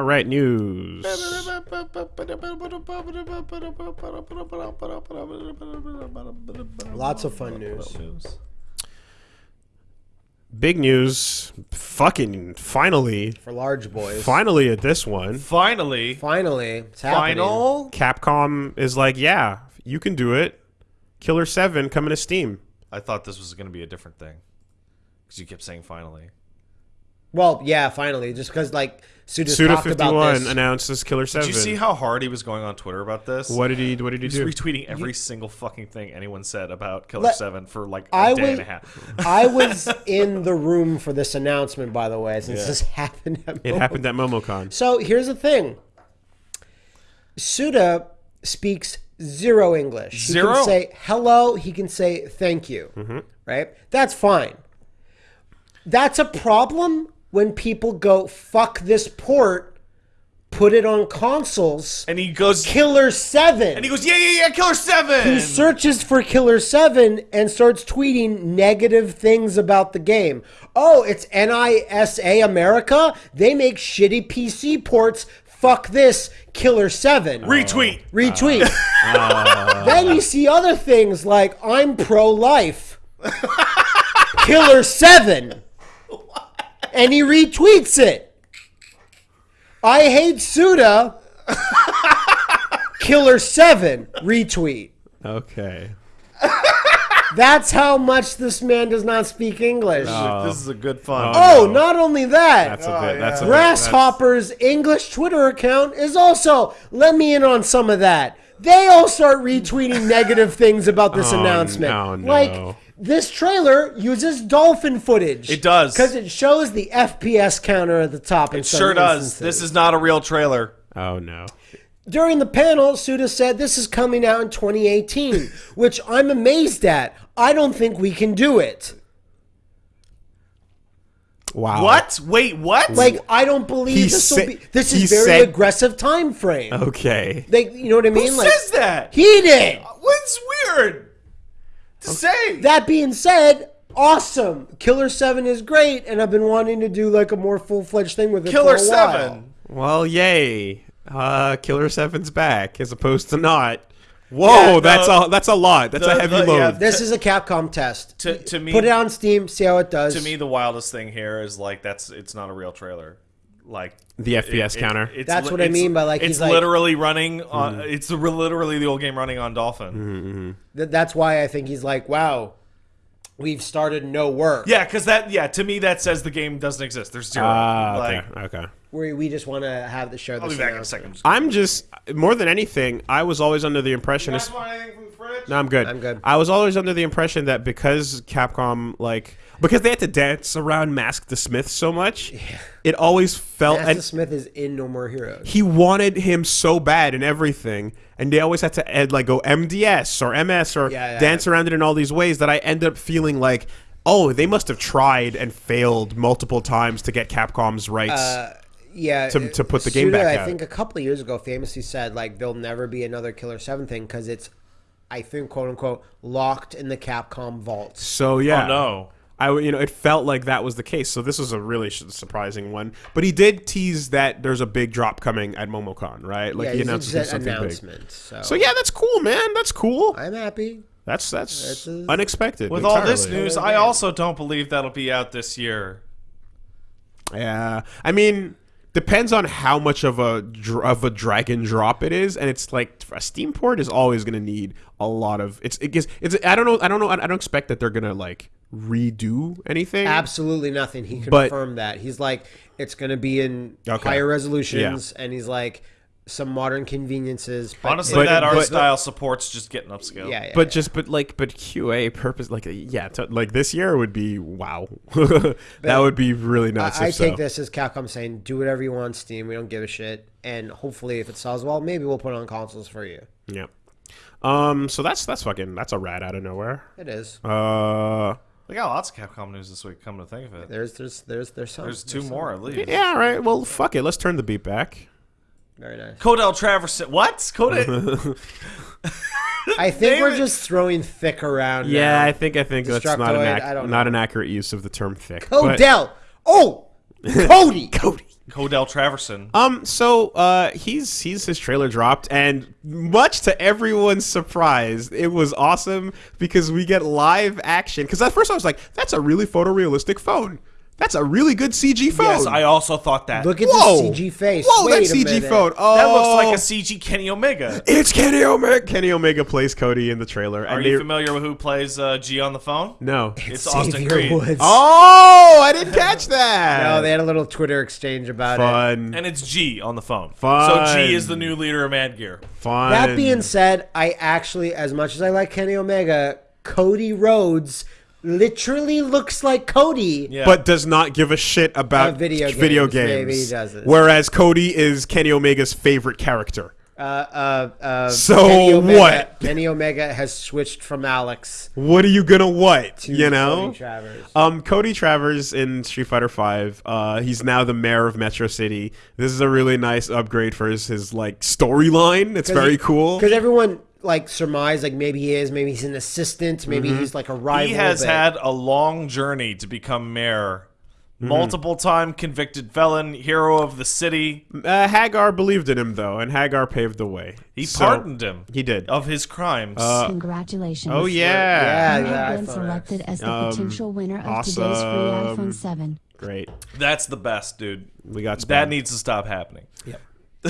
All right, news. Lots of fun news. Big news. Fucking finally. For large boys. Finally at this one. Finally, Finally, it's happening. final. Capcom is like, yeah, you can do it. Killer 7 coming to Steam. I thought this was going to be a different thing because you kept saying finally. Well, yeah, finally, just because like Suda Suda talked about 51 this. announces Killer 7. Did you see how hard he was going on Twitter about this? what did he what did he He was do? retweeting every single fucking thing anyone said about Killer Let- Seven for like a I day was and a half. I was in the room for this announcement, by the way, since Yeah. this happened. At It Momo- happened at MomoCon. So here's the thing. Suda speaks zero English. He Zero? can say hello. He can say thank you. Mm-hmm. Right? That's fine. That's a problem when people go fuck this port, put it on consoles. And he goes, Killer Seven. and he goes, yeah, yeah, yeah, Killer Seven. who searches for Killer 7 and starts tweeting negative things about the game. Oh, it's NISA America? They make shitty PC ports. Fuck this, Killer 7. Uh, Retweet. Retweet. Uh, uh. then you see other things like I'm pro life. Killer 7. And he retweets it. I hate Suda. Killer 7 retweet. Okay. That's how much this man does not speak English. this is a good fun. oh, no. not only that, That's a bit. That's a bit. Grasshopper's English Twitter account is also. Let me in on some of that. They all start retweeting negative things about this Oh, announcement. no, no. Like this trailer uses dolphin footage. It does. because it shows the FPS counter at the top. it sure does. This is not a real trailer. Oh no. During the panel, Suda said this is coming out in 2018, which I'm amazed at. I don't think we can do it. Wow. What? Wait, what? Like I don't believe He this will be. This is very said- aggressive time frame. Okay. Like you know what I who mean? like says that? he did. What's weird to say? That being said, awesome. Killer Seven is great, and I've been wanting to do like a more full fledged thing with it. Killer for a while. Seven. Well, yay. Uh, Killer Seven's back as opposed to not. Whoa, Yeah, the- that's a that's a lot. That's the- a heavy the- load. yeah, This is a Capcom test. To- to me- put it on Steam, see how it does. To me, the wildest thing here is like that's it's not a real trailer. Like The FPS counter. it's That's li- what I mean by, like, it's he's like- literally running on. Mm-hmm. It's literally the old game running on Dolphin. Th- that's why I think he's like, wow, we've started no work. Yeah, because that yeah to me that says the game doesn't exist. There's zero. Ah, like, okay, okay. Where we just want to have the show. I'll be back in a second. I'm just more than anything. I was always under the impression. want anything from the fridge? No, I'm good. I'm good. I was always under the impression that because Capcom, like, because they had to dance around Mask de Smith so much, it always felt. Mask de Smith is in No More Heroes. he wanted him so bad and everything, and they always had to add, like, go MDS or MS or Yeah, yeah, dance around it in all these ways that I end up feeling like, oh, they must have tried and failed multiple times to get Capcom's rights. Uh, yeah, to- to put the game Suda, back I out. think a couple of years ago, famously said like there'll never be another Killer Seven thing because it's, I think, quote unquote, locked in the Capcom vaults. so oh, yeah, Oh no. I w- you know it felt like that was the case. So this was a really surprising one. But he did tease that there's a big drop coming at MomoCon, right? Like yeah, he it's announced just something an big. announcement. So, So yeah, that's cool, man. That's cool. I'm happy. That's that's, That's a- unexpected. With all this news, I also don't believe that'll be out this year. yeah. I mean, depends on how much of a of a drag and drop it is, and it's like a Steam port is always going to need a lot of. It's it gets it's. I don't know. I don't know. I don't expect that they're gonna like redo anything. Absolutely nothing. He But- confirmed that. He's like, it's going to be in Okay. higher resolutions, and he's like, some modern conveniences. But Honestly, But- that art but- style supports just getting upscale. yeah, yeah, but yeah. just but like but QA purpose like yeah to, like this year would be wow that would be really nice. I, I if take so. this as Capcom saying, do whatever you want, Steam. We don't give a shit. And hopefully, if it sells well, maybe we'll put it on consoles for you. Yeah. Um. So that's that's fucking that's a rat out of nowhere. It is. Uh. We got lots of Capcom news this week. Come to think of it, There's, there's, there's, there's some. there's two some. more at least. Yeah. All right. Well, fuck it. Let's turn the beat back. Very nice. Codell Traverson. What? Codell. I think we're David- just throwing thick around. Yeah, now. I think I think that's not an ac- don't an accurate use of the term thick. but- Oh, Cody. Cody. Codell Traverson. Um, so uh, he's he's his trailer dropped, and much to everyone's surprise, it was awesome because we get live action. Because at first I was like, "That's a really photorealistic phone. That's a really good CG phone." Yes, I also thought that. Look at Whoa! the CG face. Whoa, Wait that CG minute. phone. Oh, that looks like a CG Kenny Omega. It's Kenny Omega. Kenny Omega plays Cody in the trailer. Are you familiar with who plays uh, G on the phone? No. It's Austin Creed. Woods. Oh, I didn't catch that. No, they had a little Twitter exchange about it. fun. And it's G on the phone. Fun. So G is the new leader of Mad Gear. Fun. That being said, I actually, as much as I like Kenny Omega, Cody Rhodes literally looks like Cody. Yeah. but does not give a shit about Uh, video video games. games. Maybe he doesn't. Whereas Cody is Kenny Omega's favorite character. Uh, uh, uh, So Kenny Omega, what? Kenny Omega has switched from Alex What are you gonna what? to you know? Cody Travers. Um, Cody Travers in Street Fighter Five. Uh, he's now the mayor of Metro City. This is a really nice upgrade for his, his like storyline. It's very cool. Because everyone like surmise like maybe he is, maybe he's an assistant, maybe Mm-hmm. he's like a rival. He has but- had a long journey to become mayor. Mm-hmm. Multiple time convicted felon, hero of the city. Uh, Hagar believed in him though, and Hagar paved the way. He So- pardoned him He did. of his crimes. Congratulations. oh yeah. Yeah, You the have been selected as the Um, potential winner of today's free iPhone 7. Great. That's the best, dude. We got That needs to stop happening.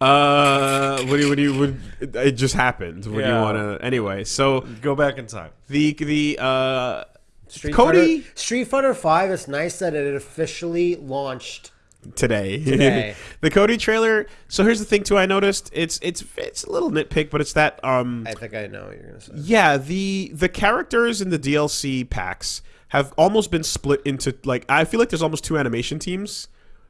Uh, what do you? What do you? What, it just happened. What do you Yeah. want to? Anyway, so Go back in time. the the uh Street Cody- Fighter, Street Fighter Five. It's nice that it officially launched. today. Today. the Cody trailer. So here's the thing too. I noticed it's it's it's a little nitpick, but it's that um I think I know what you're gonna say. yeah the the characters in the DLC packs have almost been split into like I feel like there's almost two animation teams.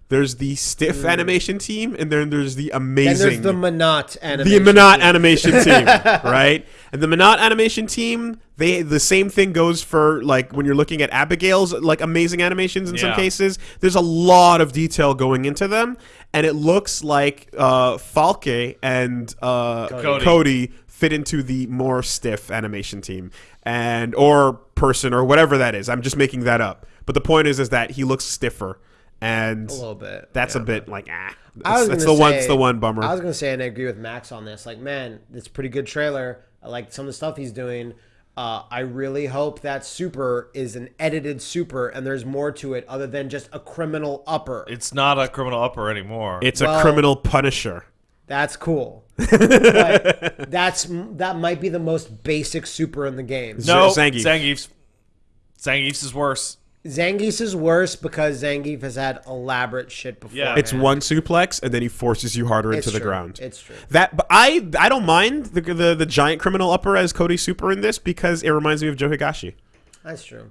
There's the stiff animation team, and then there's the And amazing there's the Monot the animation. Minot team. animation team, right? And the Minot animation team, they the same thing goes for like when you're looking at Abigail's like amazing animations in some cases. There's a lot of detail going into them, and it looks like uh, Falke and uh, Cody. Cody. fit into the more stiff animation team and or person or whatever that is. I'm just making that up. But the point is, is that he looks stiffer. And A little bit. that's yeah. a bit like ah. I That's, was that's gonna the one. say- It's the one bummer. I was gonna say, and I agree with Max on this. Like, man, it's a pretty good trailer. I like some of the stuff he's doing. Uh, I really hope that super is an edited super, and there's more to it other than just a criminal upper. It's not a criminal upper anymore. It's Well- a criminal punisher. That's cool. that's that might be the most basic super in the game. no, Zangief. Zangief's. Zangief's is worse. Zangief is worse because Zangief has had elaborate shit before. Yeah. It's one suplex, and then he forces you harder It's into the ground. It's true. That, but I, I don't mind the, the the giant criminal upper as Cody Super in this because it reminds me of Joe Higashi. That's true.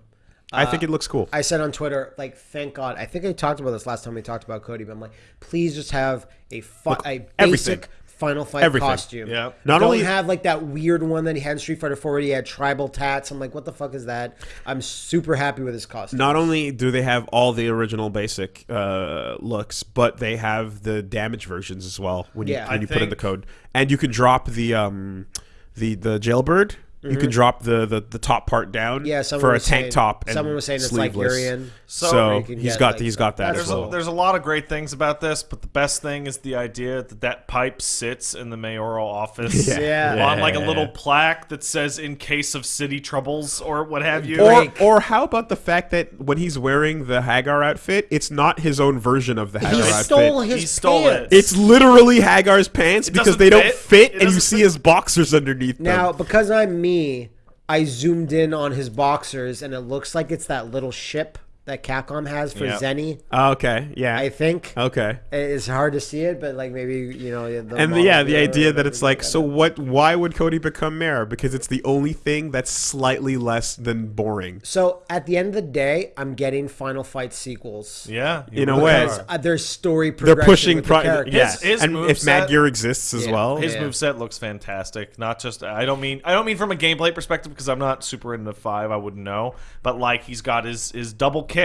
I think it looks cool. I said on Twitter, like, thank God. I think I talked about this last time we talked about Cody, but I'm like, please just have a fi- a basic everything. Final Fight Everything. costume. Yeah. Not Don't only- have like that weird one that he had in Street Fighter 4 where he had tribal tats. I'm like, what the fuck is that? I'm super happy with his costume. Not only do they have all the original basic uh, looks, but they have the damage versions as well when you Yeah. when I you put in the code, and you can drop the um the the jailbird. You can drop the, the the top part down Mm-hmm. yeah, for a tank saying- top. And someone was saying it's like. Urian. So, So- Where you he's get, got like, he's stuff. got that There's as well. a, there's a lot of great things about this, but the best thing is the idea that that pipe sits in the mayoral office Yeah. Yeah. on like a little plaque that says "In case of city troubles" or what have you. Or, or how about the fact that when he's wearing the Hagar outfit, it's not his own version of the Hagar He outfit. stole his He stole pants. it. It's literally Hagar's pants because doesn't they don't fit. fit, It and you see fit. his boxers underneath Now, them. because I'm me, I zoomed in on his boxers, and it looks like it's that little ship that Capcom has for Yeah. Zenny. Oh, okay, yeah, I think okay. it's hard to see it, but like maybe you know. The And the, yeah, the idea that it's you like, so at what? Why would Cody become mayor? Because it's the only thing that's slightly less than boring. So at the end of the day, I'm getting Final Fight sequels. yeah, In a way. Because are. uh, there's story Progression They're pushing, with the pro- characters. yeah, His- his and if Mad Gear exists as Yeah. well, His Yeah. moveset looks fantastic. Not just I don't mean I don't mean from a gameplay perspective because I'm not super into five. I wouldn't know, but like he's got his his double kick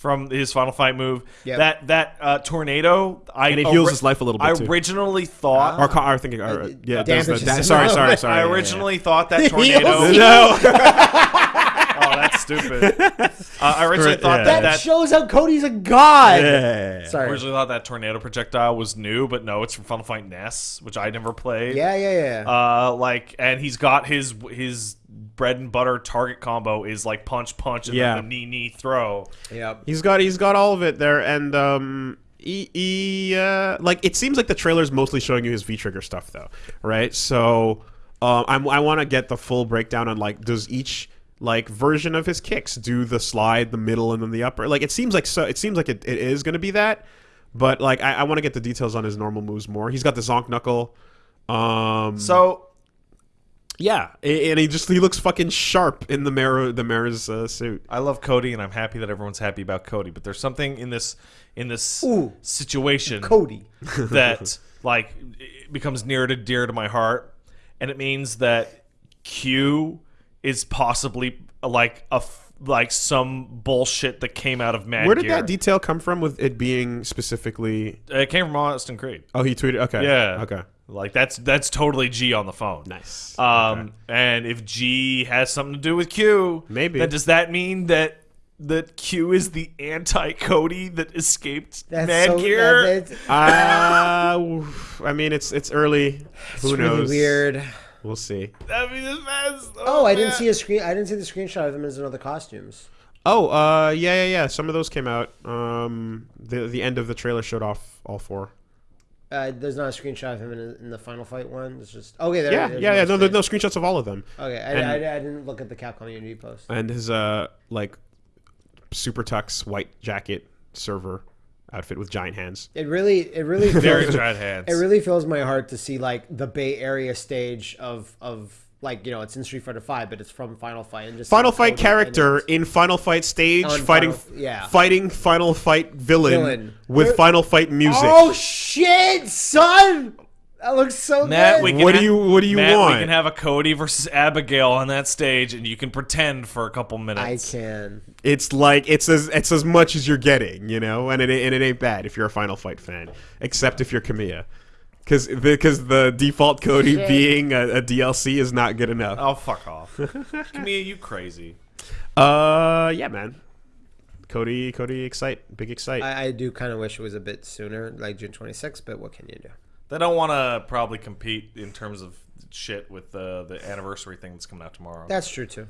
from his final fight move. Yep. That that uh, tornado. I And it heals his life a little bit, I too. originally thought. or, co- or thinking, or, yeah, there's the, damages that, sorry, sorry, sorry. I yeah, yeah, originally thought that Heals tornado. No, oh, that's stupid. Uh, I originally thought yeah. that, That, that shows how Cody's a god. Yeah. Sorry. originally thought that tornado projectile was new, but no, it's from Final Fight NES, which I never played. Yeah, yeah, yeah. Uh, like, and he's got his his bread and butter target combo is like punch, punch, and Yeah. then the knee, knee, throw. Yeah, He's got he's got all of it there, and um, he, he uh, like it seems like the trailer's mostly showing you his V trigger stuff though, right? So, um, I'm, I want to get the full breakdown on like does each like version of his kicks do the slide, the middle, and then the upper? Like it seems like so. It seems like it, it is going to be that, but like I, I want to get the details on his normal moves more. He's got the zonk knuckle. Um, So yeah, and he just he looks fucking sharp in the mirror the mirror's uh, suit. I love Cody, and I'm happy that everyone's happy about Cody. But there's something in this in this Ooh. situation Cody. that like it becomes near to dear to my heart, and it means that Q is possibly like a like some bullshit that came out of Mad Where did Gear. that detail come from with it being specifically it came from Austin Creed. Oh, he tweeted. Okay. Yeah. Okay. Like that's that's totally G on the phone. Nice. Um, and if G has something to do with Q, Maybe. then does that mean that that Q is the anti Cody that escaped That's Mad so Gear? that- Uh, I mean, it's it's early. Who it's knows? really weird. We'll see. That'd be the best. Oh, I didn't see a screen. I didn't see the screenshot of them as another costumes. Oh, uh, yeah, yeah, yeah. Some of those came out. Um, the the end of the trailer showed off all four. Uh, there's not a screenshot of him in, in the final fight one. It's just okay. There, Yeah, yeah, yeah. No, there's no screenshots of all of them. Okay, I, And- I, I didn't look at the Capcom Unity post. And his uh like super tux white jacket server outfit with giant hands. It really, it really, Very fills, giant hands. it really fills my heart to see like the Bay Area stage of of like you know it's in Street Fighter Five, but it's from Final Fight and just Final Fight character in Final Fight stage On fighting Final- yeah. fighting Final Fight villain, Villain. with Where- Final Fight music. Oh shit, son! That looks so Matt, good. we can What do you- what do you Matt, want? We can have a Cody versus Abigail on that stage, and you can pretend for a couple minutes. I can. it's like it's as it's as much as you're getting, you know, and it and it ain't bad if you're a Final Fight fan, except if you're Kamiya, because because the default Cody Shit. being a, a DLC is not good enough. Oh fuck off! Kamiya, you crazy? Uh, yeah, man. Cody, Cody, excite, big excite. I, I do kind of wish it was a bit sooner, like June 26th, but what can you do? They don't want to probably compete in terms of shit with the the anniversary thing that's coming out tomorrow. That's true too.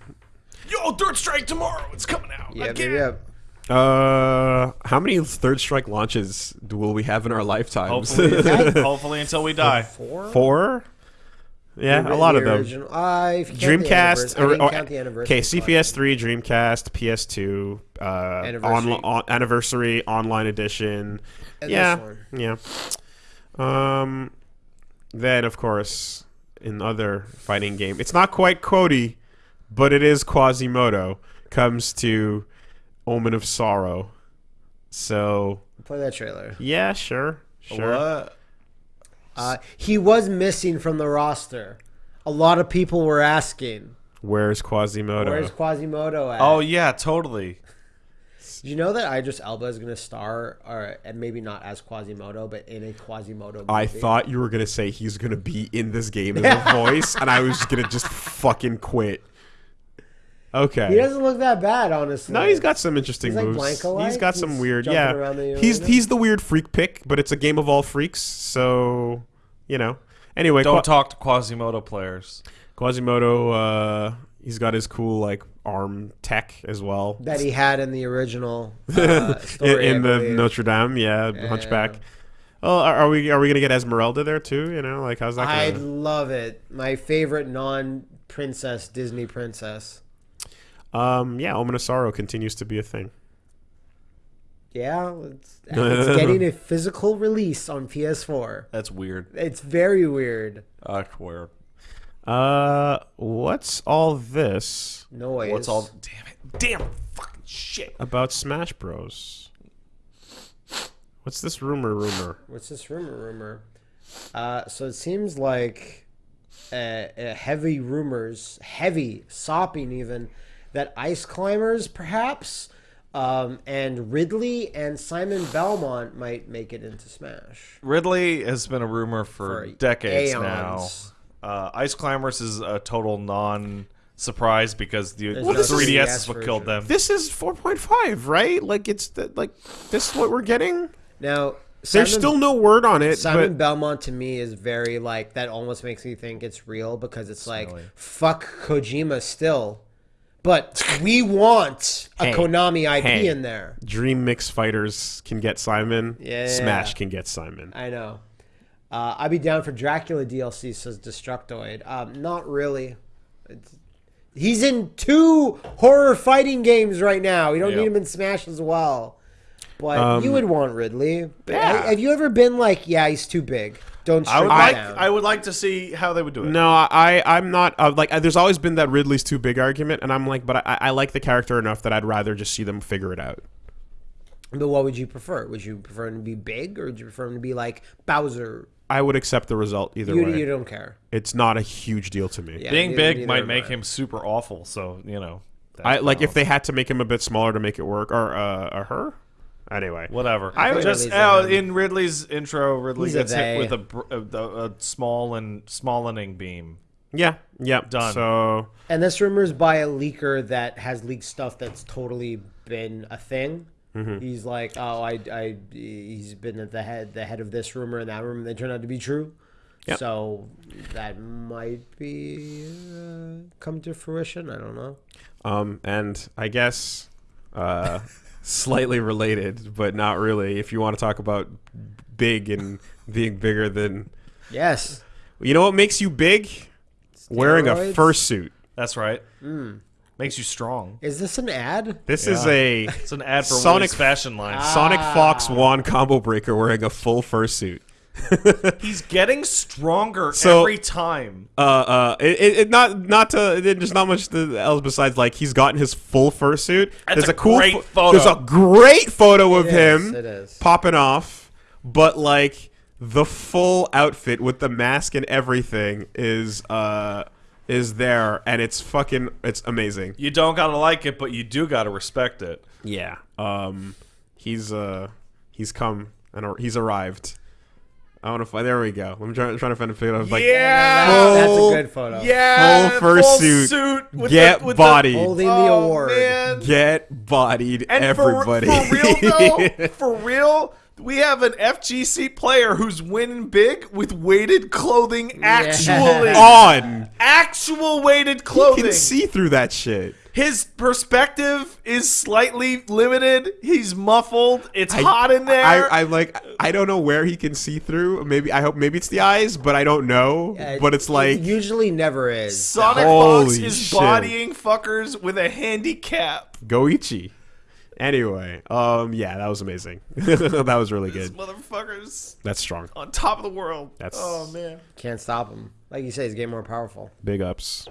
Yo, Third Strike tomorrow. It's coming out. Yeah, again. yeah. Uh, how many Third Strike launches will we have in our lifetimes? Hopefully, hopefully until we die. Four. Four. Yeah, The- a lot the of them. original- Uh, if the Dreamcast or, or count the anniversary okay, CPS three, Dreamcast, PS2, uh, Anniversary. on, on, anniversary online edition. And yeah, this yeah. Um, then of course in other fighting game, it's not quite Cody, but it is Quasimodo. Comes to Omen of Sorrow. So Play that trailer. yeah, sure, sure. What? Uh, he was missing from the roster. A lot of people were asking, Where's Quasimodo? "Where's Quasimodo at?" Oh yeah, totally. Did you know that Idris Elba is going to star, or and maybe not as Quasimodo, but in a Quasimodo movie? I thought you were gonna say he's gonna be in this game as a voice, and I was just gonna just fucking quit. Okay. he doesn't look that bad, honestly. no, he's got some interesting He's moves. Blanca-like. He's got some He's weird. Yeah, the he's he's the weird freak pick, but it's a game of all freaks. So you know. Anyway, Don't Qua- talk to Quasimodo players. Quasimodo. Uh, he's got his cool like arm tech as well. that he had in the original uh, in, story. in I the. Notre Dame, yeah, Hunchback. Oh, are, are we are we gonna get Esmeralda there too? You know, like how's that? I Gonna... love it. My favorite non-princess Disney princess. Um, yeah, Omen of Sorrow continues to be a thing. Yeah, it's, it's getting a physical release on PS4. That's weird. It's very weird. That's weird. Uh, what's all this Noise. What's all? Damn it! Damn fucking shit! about Smash Bros? What's this rumor? Rumor? What's this rumor? Rumor. Uh, so it seems like uh, uh, heavy rumors, heavy sopping even, that Ice Climbers perhaps, um, and Ridley and Simon Belmont might make it into Smash. Ridley has been a rumor for, For decades aeons. now. Uh, Ice Climbers is a total non surprise because the, There's the 3DS 3DS is what killed them. This is 4.5, right? Like it's the, like this is what we're getting. Now, There's still no word on it, Simon but Belmont to me is very like that. Almost makes me think it's real because it's like Smelly. fuck Kojima still, but we want a Hey, Konami IP hey. in there. Dream Mix Fighters can get Simon. Yeah. Smash can get Simon. I know. Uh, I'd be down for Dracula DLC, says Destructoid. Um, not really. It's- he's in two horror fighting games right now. You don't Yeah. need him in Smash as well. But Um, you would want Ridley. Yeah. Have you ever been like, yeah, he's too big? Don't I would like down. I would like to see how they would do it. No, I I'm not uh, like. There's always been that Ridley's too big argument, and I'm like, but I, I like the character enough that I'd rather just see them figure it out. But what would you prefer? Would you prefer him to be big, or would you prefer him to be like Bowser? I would accept the result either You, way. you don't care. It's not a huge deal to me. Yeah, Being neither- big neither might make him super awful. So you know, I like if they had to make him a bit smaller to make it work, or uh, or her. Anyway, Whatever. I I just uh, in Ridley's intro, Ridley He's gets hit with a, a, a, a small and smallening beam. Yeah, yeah, Done. So And this rumor is by a leaker that has leaked stuff that's totally been a thing. Mm-hmm. He's like, oh, I, I, he's been at the head, the head of this rumor and that rumor, they turned out to be true. Yep. So that might be uh, come to fruition. I don't know. Um, and I guess uh, slightly related, but not really. If you want to talk about big and being bigger than, Yes. you know what makes you big? Wearing a Steroids? fursuit. That's right. Hmm. Makes you strong. Is this an ad? This is a It's an ad for Sonic- Sonic fashion line. Ah. Sonic Fox wand combo breaker wearing a full fursuit. He's getting stronger So- every time. Uh, uh, it, it, it not not to it, there's not much else besides like he's gotten his full fursuit. That's There's a cool great pho- photo. There's a great photo of It him it is. popping off, but like the full outfit with the mask and everything is uh is there, and it's fucking it's amazing. You don't gotta like it, but you do gotta respect it. Yeah. Um, he's uh he's come and ar- he's arrived. I want to find. There we go. I'm trying, trying to find a photo of like yeah, That- that's a good photo. yeah, full fursuit. suit with get the, with bodied. Holding The, the oh, award. man. Get bodied, And everybody. For, for real though, for real, we have an FGC player who's winning big with weighted clothing. Actually, on. actual weighted You clothing. can see through that shit. His perspective is slightly limited. He's muffled. It's I- hot in there. I, I like. I don't know where he can see through. Maybe I hope. Maybe it's the eyes, but I don't know. Uh, but it's like it usually never is. Sonic Holy Fox is shit. bodying fuckers with a handicap. Goichi. Anyway, um, yeah, that was amazing. that was really This good. motherfucker's That's strong. on top of the world. That's- oh man. Can't stop him. Like you say, he's getting more powerful. Big ups.